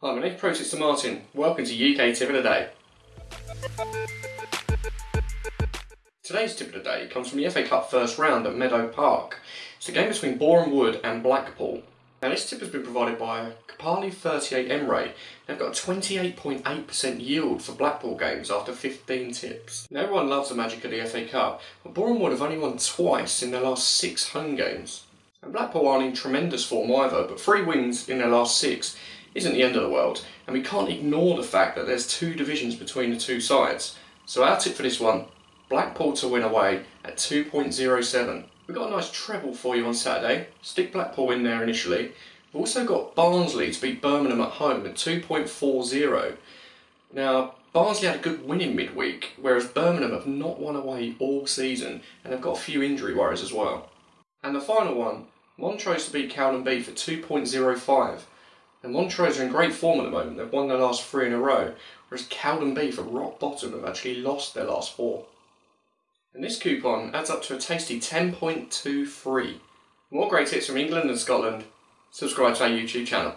Hi, my name's Protester Martin. Welcome to UK Tip of the Day. Today's tip of the day comes from the FA Cup first round at Meadow Park. It's a game between Boreham Wood and Blackpool. Now this tip has been provided by Kapali 38 Emre. They've got a 28.8% yield for Blackpool games after 15 tips. Now everyone loves the magic of the FA Cup, but Boreham Wood have only won twice in their last six home games. And Blackpool aren't in tremendous form either, but three wins in their last six isn't the end of the world, and we can't ignore the fact that there's two divisions between the two sides. So our tip for this one, Blackpool to win away at 2.07. We've got a nice treble for you on Saturday. Stick Blackpool in there initially. We've also got Barnsley to beat Birmingham at home at 2.40. Now, Barnsley had a good win in midweek, whereas Birmingham have not won away all season, and they've got a few injury worries as well. And the final one, Montrose to beat Cowdenbeath for 2.05. And Montrose are in great form at the moment. They've won their last three in a row, whereas Cowdenbeath at rock bottom have actually lost their last four. And this coupon adds up to a tasty 10.23. More great tips from England and Scotland. Subscribe to our YouTube channel.